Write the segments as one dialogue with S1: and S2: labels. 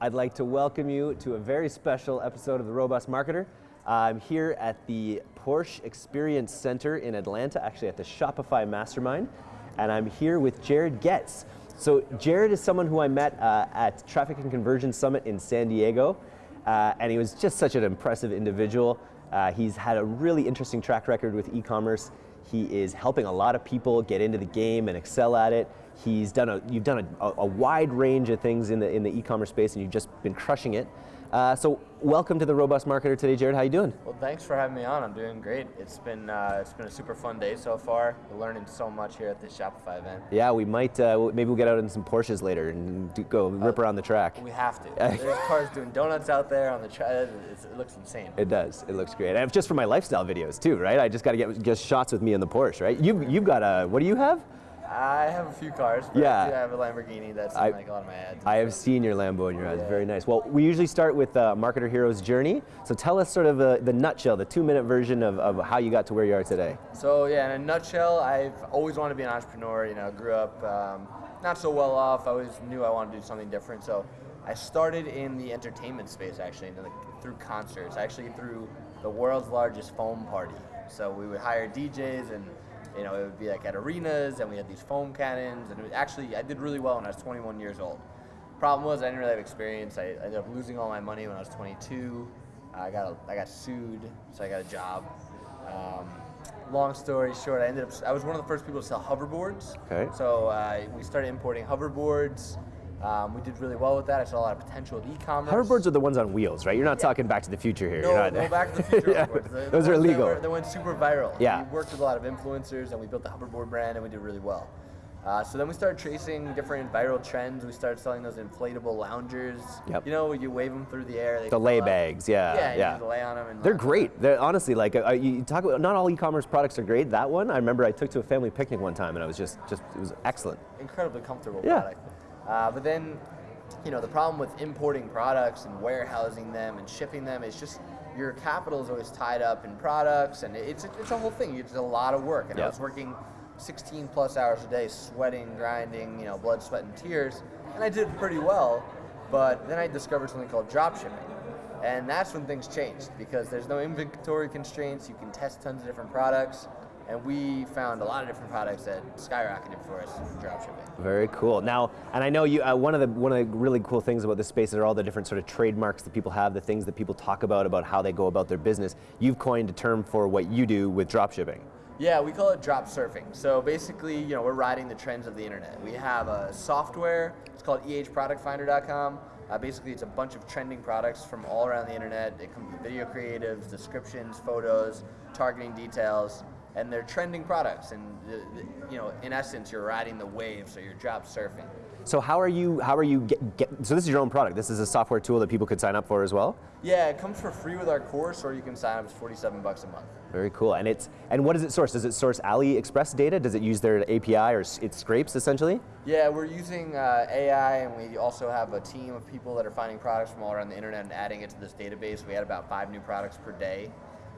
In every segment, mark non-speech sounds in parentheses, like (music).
S1: I'd like to welcome you to a very special episode of The Robust Marketer. I'm here at the Porsche Experience Center in Atlanta, actually at the Shopify Mastermind, and I'm here with Jared Goetz. So Jared is someone who I met uh, at Traffic and Conversion Summit in San Diego, uh, and he was just such an impressive individual. Uh, he's had a really interesting track record with e-commerce. He is helping a lot of people get into the game and excel at it. He's done a, you've done a, a wide range of things in the, in the e-commerce space and you've just been crushing it. Uh, so welcome to the Robust Marketer today, Jared. How you doing?
S2: Well, thanks for having me on. I'm doing great. It's been uh, it's been a super fun day so far. We're learning so much here at this Shopify event.
S1: Yeah, we might uh, maybe we'll get out in some Porsches later and do, go rip around the track.
S2: We have to. (laughs) There's cars doing donuts out there on the track. It looks insane.
S1: It does. It looks great. And just for my lifestyle videos too, right? I just got to get just shots with me in the Porsche, right? You you've got a what do you have?
S2: I have a few cars, yeah. I have a Lamborghini that's I, like a lot of my ads.
S1: I have seen your Lambo in your ads, yeah. very nice. Well, we usually start with uh, Marketer Hero's journey. So tell us sort of uh, the nutshell, the two minute version of, of how you got to where you are today.
S2: So yeah, in a nutshell, I've always wanted to be an entrepreneur, you know, grew up um, not so well off, I always knew I wanted to do something different. So I started in the entertainment space actually, the, through concerts, actually through the world's largest foam party. So we would hire DJs and you know, it would be like at arenas, and we had these foam cannons, and it was actually I did really well when I was 21 years old. Problem was I didn't really have experience. I, I ended up losing all my money when I was 22. I got a, I got sued, so I got a job. Um, long story short, I ended up I was one of the first people to sell hoverboards.
S1: Okay.
S2: So uh, we started importing hoverboards. Um, we did really well with that. I saw a lot of potential with e-commerce.
S1: Hoverboards are the ones on wheels, right? You're not yeah. talking Back to the Future here.
S2: No, no Back to the (laughs) Future yeah.
S1: The, Those are illegal.
S2: Were, that, went super viral.
S1: Yeah.
S2: We worked with a lot of influencers, and we built the hoverboard brand, and we did really well. Uh, so then we started tracing different viral trends. We started selling those inflatable loungers.
S1: Yep.
S2: You know, you wave them through the air.
S1: the lay bags, yeah.
S2: Yeah,
S1: yeah.
S2: You lay on them.
S1: They're great. They're honestly like uh, you talk about. Not all e-commerce products are great. That one, I remember I took to a family picnic one time, and I was just, just it was excellent.
S2: Incredibly comfortable
S1: yeah.
S2: product. Uh, but then you know, the problem with importing products and warehousing them and shipping them is just your capital is always tied up in products, and it's it's a whole thing. It's a lot of work, and yep. I was working 16 plus hours a day, sweating, grinding, you know, blood, sweat, and tears, and I did pretty well. But then I discovered something called dropshipping, and that's when things changed because there's no inventory constraints. You can test tons of different products and we found a lot of different products that skyrocketed for us in dropshipping.
S1: Very cool. Now, and I know you. Uh, one of the one of the really cool things about this space are all the different sort of trademarks that people have, the things that people talk about about how they go about their business. You've coined a term for what you do with dropshipping.
S2: Yeah, we call it drop surfing. So basically, you know, we're riding the trends of the internet. We have a software. It's called ehproductfinder.com. Uh, basically, it's a bunch of trending products from all around the internet. It comes with video creatives, descriptions, photos, targeting details and they're trending products. And you know, in essence, you're riding the wave, so you're drop surfing.
S1: So how are you? How are you get, get, So this is your own product. This is a software tool that people could sign up for as well.
S2: Yeah, it comes for free with our course, or you can sign up. It's 47 bucks a month.
S1: Very cool. And it's and what does it source? Does it source AliExpress data? Does it use their API, or it scrapes essentially?
S2: Yeah, we're using uh, AI, and we also have a team of people that are finding products from all around the internet and adding it to this database. We had about five new products per day.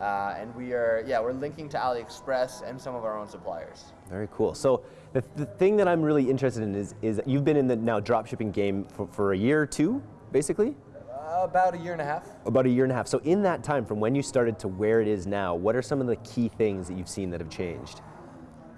S2: Uh, and we are, yeah, we're linking to AliExpress and some of our own suppliers.
S1: Very cool. So the, the thing that I'm really interested in is, is you've been in the now dropshipping game for, for a year or two, basically?
S2: Uh, about a year and a half.
S1: About a year and a half. So in that time, from when you started to where it is now, what are some of the key things that you've seen that have changed?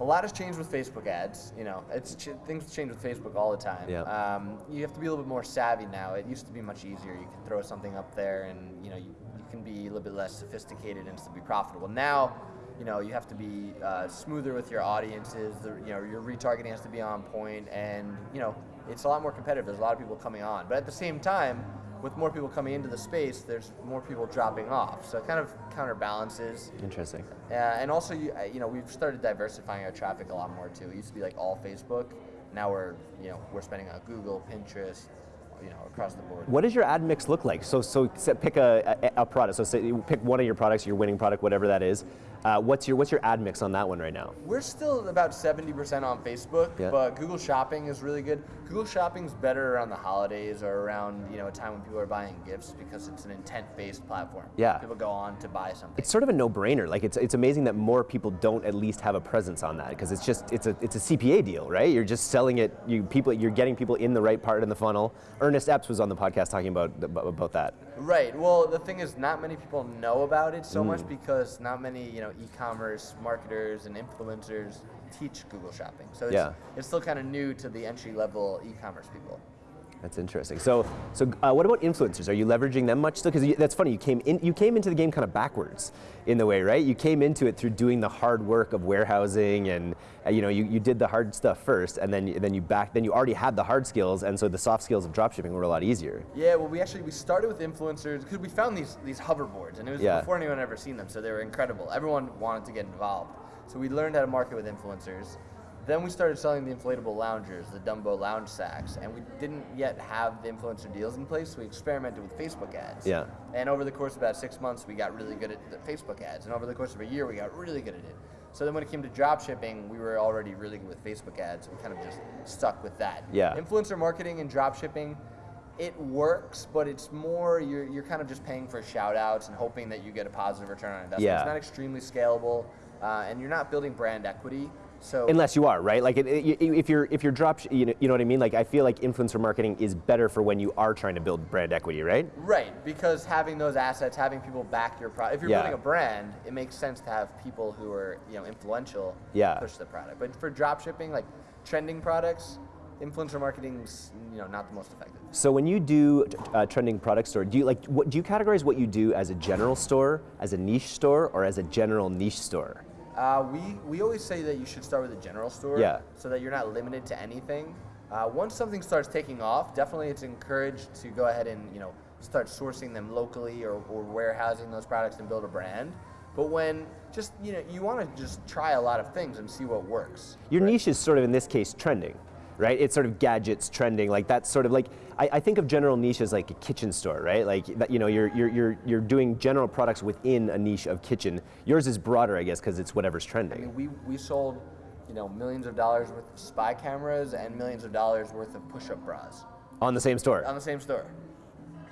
S2: A lot has changed with Facebook ads. You know, it's ch things change with Facebook all the time.
S1: Yeah.
S2: Um, you have to be a little bit more savvy now. It used to be much easier. You can throw something up there, and you know, you, can be a little bit less sophisticated and still be profitable. Now, you know, you have to be uh, smoother with your audiences. The, you know, your retargeting has to be on point, and you know, it's a lot more competitive. There's a lot of people coming on, but at the same time, with more people coming into the space, there's more people dropping off. So it kind of counterbalances.
S1: Interesting.
S2: Uh, and also, you, you know, we've started diversifying our traffic a lot more too. It used to be like all Facebook. Now we're, you know, we're spending on Google, Pinterest, you know, across the board.
S1: What does your ad mix look like? So, so pick a, a, a, product. So say pick one of your products, your winning product, whatever that is. Uh, what's your what's your ad mix on that one right now?
S2: We're still about 70% on Facebook,
S1: Yeah.
S2: but Google Shopping is really good. Google Shopping's better around the holidays or around you know a time when people are buying gifts because it's an intent-based platform.
S1: Yeah.
S2: People go on to buy something.
S1: It's sort of a no-brainer. Like it's it's amazing that more people don't at least have a presence on that because it's just it's a it's a CPA deal, right? You're just selling it. You people you're getting people in the right part in the funnel. Ernest Epps was on the podcast talking about about that.
S2: Right. Well, the thing is, not many people know about it so
S1: Mm.
S2: much because not many, you know, e-commerce marketers and influencers teach Google Shopping. So it's,
S1: Yeah.
S2: it's still kind of new to the entry-level e-commerce people.
S1: That's interesting. So, so uh, what about influencers? Are you leveraging them much still? Because that's funny. You came in, you came into the game kind of backwards, in the way, right? You came into it through doing the hard work of warehousing, and uh, you know, you, you did the hard stuff first, and then then you back, then you already had the hard skills, and so the soft skills of dropshipping were a lot easier.
S2: Yeah, well, we actually we started with influencers because we found these these hoverboards, and it was
S1: Yeah.
S2: before anyone had ever seen them, so they were incredible. Everyone wanted to get involved, so we learned how to market with influencers. Then we started selling the inflatable loungers, the Dumbo lounge sacks, and we didn't yet have the influencer deals in place. So we experimented with Facebook ads.
S1: Yeah.
S2: And over the course of about six months, we got really good at the Facebook ads, and over the course of a year, we got really good at it. So then when it came to drop shipping, we were already really good with Facebook ads. We kind of just stuck with that.
S1: Yeah.
S2: Influencer marketing and drop shipping, it works, but it's more you're, you're kind of just paying for shout outs and hoping that you get a positive return on investment.
S1: Yeah.
S2: It's not extremely scalable, uh, and you're not building brand equity. So
S1: Unless you are right, like it, it, if you're if you're drop, you know, you know what I mean. Like I feel like influencer marketing is better for when you are trying to build brand equity, right?
S2: Right, because having those assets, having people back your product. If you're
S1: Yeah.
S2: building a brand, it makes sense to have people who are you know influential
S1: Yeah.
S2: push the product. But for drop shipping, like trending products, influencer marketing's you know not the most effective.
S1: So when you do uh, trending product store, do you like what do you categorize what you do as a general store, as a niche store, or as a general niche store?
S2: Uh, we we always say that you should start with a general store,
S1: Yeah.
S2: so that you're not limited to anything. Uh, once something starts taking off, definitely it's encouraged to go ahead and you know start sourcing them locally or, or warehousing those products and build a brand. But when just you know you want to just try a lot of things and see what works.
S1: Your
S2: right?
S1: niche is sort of in this case trending, right? It's sort of gadgets trending, like that's sort of like I, I think of general niche as like a kitchen store, right? Like that, you know, you're you're you're you're doing general products within a niche of kitchen. Yours is broader, I guess, because it's whatever's
S2: I
S1: trending.
S2: mean, we, we sold, you know, millions of dollars worth of spy cameras and millions of dollars worth of push-up bras
S1: On the same store.
S2: on the same store.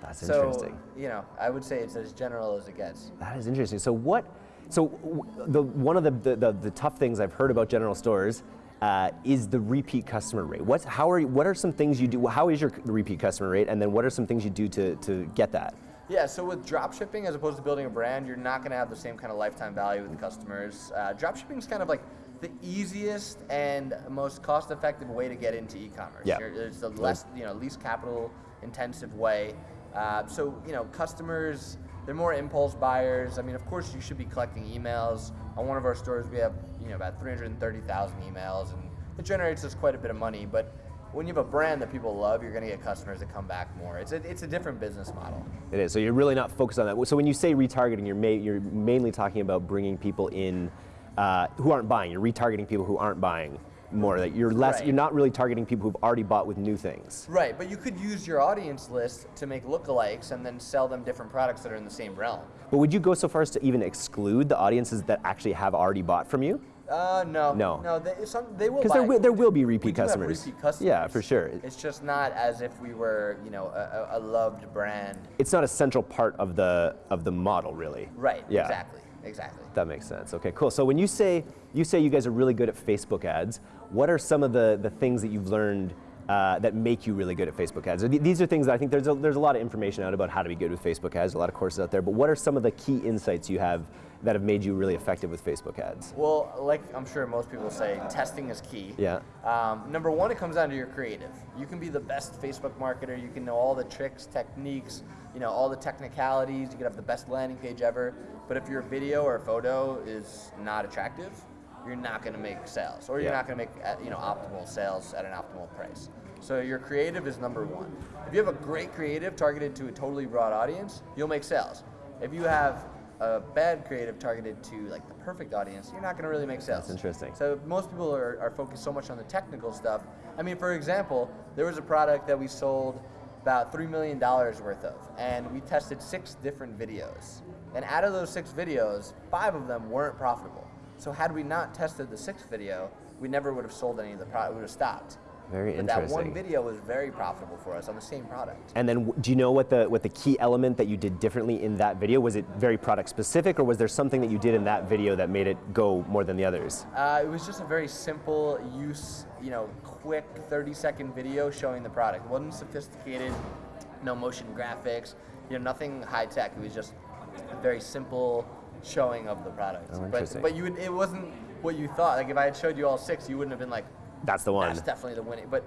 S1: That's
S2: So,
S1: interesting.
S2: you know, I would say it's as general as it gets.
S1: That is interesting. So what? So w- the one of the the, the, the tough things I've heard about general stores uh, is the repeat customer rate. What's how are what are some things you do? How is your repeat customer rate? And then what are some things you do to to get that?
S2: Yeah, so with drop shipping, as opposed to building a brand, you're not going to have the same kind of lifetime value with the customers. Uh, drop shipping is kind of like the easiest and most cost-effective way to get into e-commerce.
S1: Yeah.
S2: It's the less, you know, least capital-intensive way. Uh, so you know, customers they're more impulse buyers. I mean, of course, you should be collecting emails. On one of our stores, we have you know about 330,000 emails, and it generates us quite a bit of money. But when you have a brand that people love, you're going to get customers that come back more. It's a, it's a different business model.
S1: It is. So you're really not focused on that. So when you say retargeting, you're ma- you're mainly talking about bringing people in uh, who aren't buying. You're retargeting people who aren't buying more. That you're less.
S2: Right.
S1: You're not really targeting people who've already bought with new things.
S2: Right, but you could use your audience list to make lookalikes and then sell them different products that are in the same realm.
S1: But would you go so far as to even exclude the audiences that actually have already bought from you?
S2: Uh, no.
S1: No.
S2: No, they, some, they will
S1: Because there, will, there will be repeat customers.
S2: repeat customers.
S1: Yeah, for sure.
S2: It's just not as if we were, you know, a, a a loved brand.
S1: It's not a central part of the of the model, really.
S2: Right,
S1: Yeah.
S2: exactly, exactly.
S1: That makes sense. Okay, cool. So when you say you say you guys are really good at Facebook ads, what are some of the the things that you've learned uh, that make you really good at Facebook ads? Th- These are things that I think there's a, there's a lot of information out about how to be good with Facebook ads. A lot of courses out there, but what are some of the key insights you have that have made you really effective with Facebook ads?
S2: Well, like I'm sure most people say, testing is key.
S1: Yeah.
S2: Um, number one, it comes down to your creative. You can be the best Facebook marketer. You can know all the tricks, techniques, you know, all the technicalities. You can have the best landing page ever. But if your video or photo is not attractive, you're not going to make sales, or you're
S1: Yeah.
S2: not going to make uh, you know optimal sales at an optimal price. So your creative is number one. If you have a great creative targeted to a totally broad audience, you'll make sales. If you have a bad creative targeted to like the perfect audience, you're not going to really make sales.
S1: That's interesting.
S2: So most people are, are focused so much on the technical stuff. I mean, for example, there was a product that we sold about $3 million worth of, and we tested six different videos. And out of those six videos, five of them weren't profitable. So had we not tested the sixth video, we never would have sold any of the product. We would have stopped.
S1: Very interesting.
S2: but that one video was very profitable for us on the same product.
S1: And then, do you know what the what the key element that you did differently in that video? Was it very product specific, or was there something that you did in that video that made it go more than the others?
S2: Uh, it was just a very simple use, you know, quick 30 second video showing the product. It wasn't sophisticated, no motion graphics, you know, nothing high tech. It was just a very simple showing of the product.
S1: Oh,
S2: but but you would, it wasn't what you thought. Like if I had showed you all six, you wouldn't have been like,
S1: That's the one.
S2: that's definitely the winning. But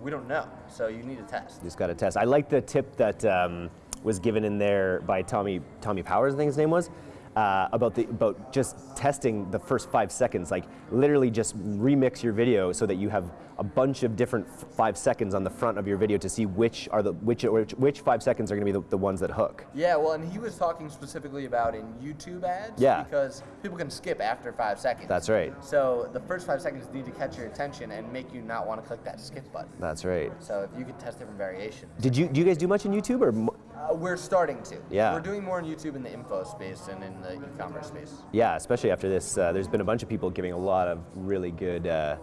S2: we don't know, so you need to test.
S1: You just got to test. I like the tip that um, was given in there by Tommy Tommy Powers, I think his name was, uh, about the about just testing the first five seconds. Like literally, just remix your video so that you have a bunch of different f- five seconds on the front of your video to see which are the which which, which five seconds are going to be the, the ones that hook.
S2: Yeah, well, and he was talking specifically about in YouTube ads.
S1: Yeah.
S2: Because people can skip after five seconds.
S1: That's right.
S2: So the first five seconds need to catch your attention and make you not want to click that skip button.
S1: That's right.
S2: So if you could test different variations.
S1: Did you do you guys do much in YouTube or?
S2: Uh, we're starting to.
S1: Yeah.
S2: We're doing more on YouTube in the info space and in the e-commerce space.
S1: Yeah, especially after this, uh, there's been a bunch of people giving a lot of really good uh,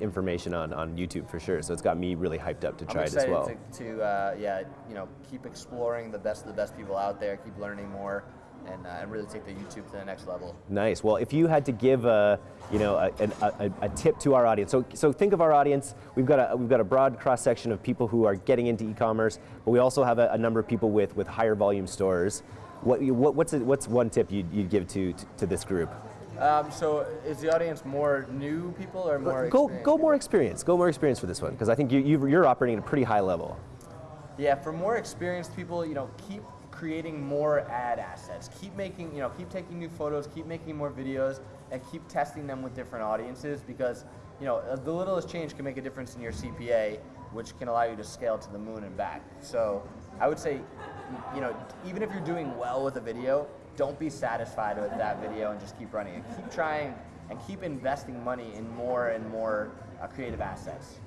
S1: information on, on YouTube for sure. So it's got me really hyped up to try it as well.
S2: to, to uh, yeah, you know, keep exploring the best of the best people out there, keep learning more, and, uh, and really take the YouTube to the next level.
S1: Nice. Well, if you had to give a, you know, a, an- a, a tip to our audience, so so think of our audience. We've got a we've got a broad cross section of people who are getting into e-commerce, but we also have a, a number of people with with higher volume stores. What, what what's a, what's one tip you'd, you'd give to, to to this group?
S2: Um, so is the audience more new people or more
S1: Go
S2: experienced
S1: go more experience. Go more experience for this one because I think you you're operating at a pretty high level.
S2: Yeah, for more experienced people, you know, keep creating more ad assets. Keep making, you know, keep taking new photos, keep making more videos, and keep testing them with different audiences because, you know, the littlest change can make a difference in your CPA, which can allow you to scale to the moon and back. So I would say, you know, even if you're doing well with a video, don't be satisfied with that video and just keep running it. Keep trying and keep investing money in more and more uh, creative assets.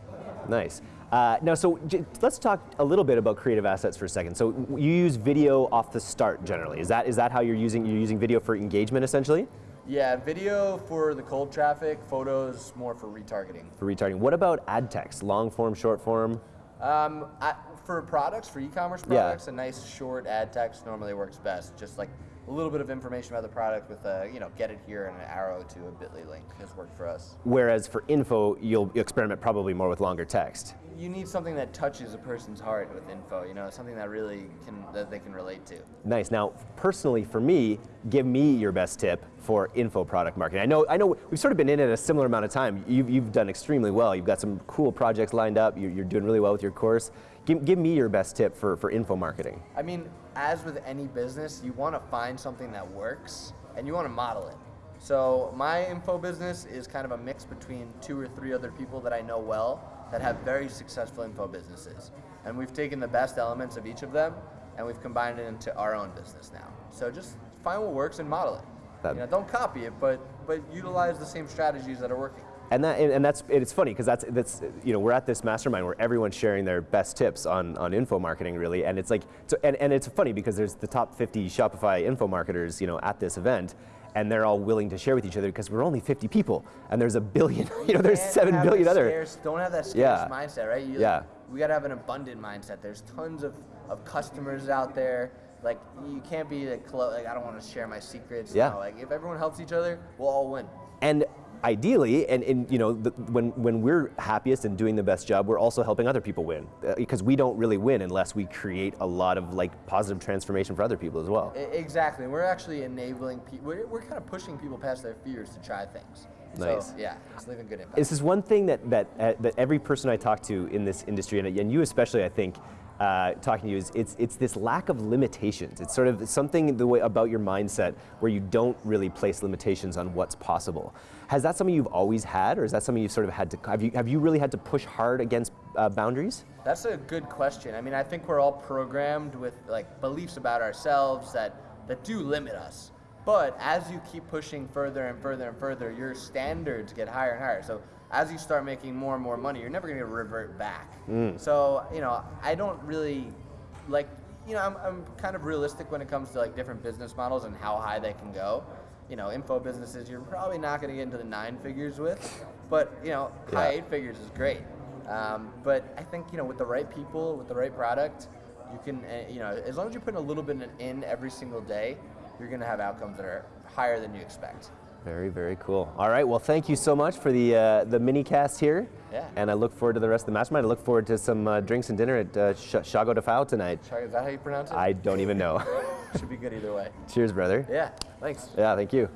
S1: Nice. Uh, now, so j- let's talk a little bit about creative assets for a second. So you use video off the start generally. Is that is that how you're using you're using video for engagement essentially
S2: Yeah, video for the cold traffic, photos more for retargeting.
S1: for retargeting? What about ad text, long form, short form?
S2: Um, I, for products, for e-commerce
S1: Yeah.
S2: products, a nice short ad text normally works best. Just like a little bit of information about the product with a, you know, get it here and an arrow to a bit.ly link has worked for us.
S1: Whereas for info, you'll experiment probably more with longer text.
S2: You need something that touches a person's heart with info, you know, something that really can, that they can relate to.
S1: Nice. Now, personally, for me, give me your best tip for info product marketing. I know, I know, we've sort of been in it a similar amount of time. You've, you've done extremely well. You've got some cool projects lined up. You're, you're doing really well with your course. Give, give me your best tip for, for info marketing.
S2: I mean, as with any business, you want to find something that works and you want to model it. So my info business is kind of a mix between two or three other people that I know well that have very successful info businesses. And we've taken the best elements of each of them and we've combined it into our own business now. So just find what works and model it. You know, don't copy it, but but utilize the same strategies that are working.
S1: And that and that's it's funny because that's that's you know we're at this mastermind where everyone's sharing their best tips on on info marketing really and it's like so and, and it's funny because there's the top 50 Shopify info marketers you know at this event and they're all willing to share with each other because we're only 50 people and there's a billion (laughs) you know there's
S2: can't
S1: 7
S2: have
S1: billion other
S2: scarce- don't have that scarce
S1: Yeah.
S2: mindset, right? You,
S1: Yeah.
S2: We gotta have an abundant mindset. There's tons of, of customers out there. Like you can't be like, clo- like I don't want to share my secrets.
S1: Yeah.
S2: No, like if everyone helps each other, we'll all win.
S1: and ideally and, and you know the, when when we're happiest and doing the best job we're also helping other people win Uh, because we don't really win unless we create a lot of like positive transformation for other people as well
S2: exactly. We're actually enabling people. We're, we're kind of pushing people past their fears to try things.
S1: Nice.
S2: So yeah, it's leaving good impact.
S1: This is one thing that that uh, that every person I talk to in this industry, and, and you especially, I think, uh, talking to you is it's it's this lack of limitations. It's sort of something the way about your mindset where you don't really place limitations on what's possible. Has that something you've always had, or is that something you've sort of had to have you have you really had to push hard against uh, boundaries?
S2: That's a good question. I mean, I think we're all programmed with like beliefs about ourselves that that do limit us. But as you keep pushing further and further and further, your standards get higher and higher. So as you start making more and more money, you're never going to revert back. So you know, I don't really like you know, I'm, I'm kind of realistic when it comes to like different business models and how high they can go. You know, info businesses you're probably not going to get into the nine figures with, but you know, high eight figures is great. Um, but I think you know, with the right people, with the right product, you can, uh, you know, as long as you're putting a little bit in every single day, you're going to have outcomes that are higher than you expect.
S1: Very, very cool. All right, well, thank you so much for the uh, the mini cast here.
S2: Yeah.
S1: And I look forward to the rest of the mastermind. I look forward to some uh, drinks and dinner at uh, Sh- Chago de Fao tonight.
S2: Is that how you pronounce it?
S1: I don't even know. (laughs)
S2: Should be good either way.
S1: Cheers, brother.
S2: Yeah, thanks.
S1: Yeah, thank you.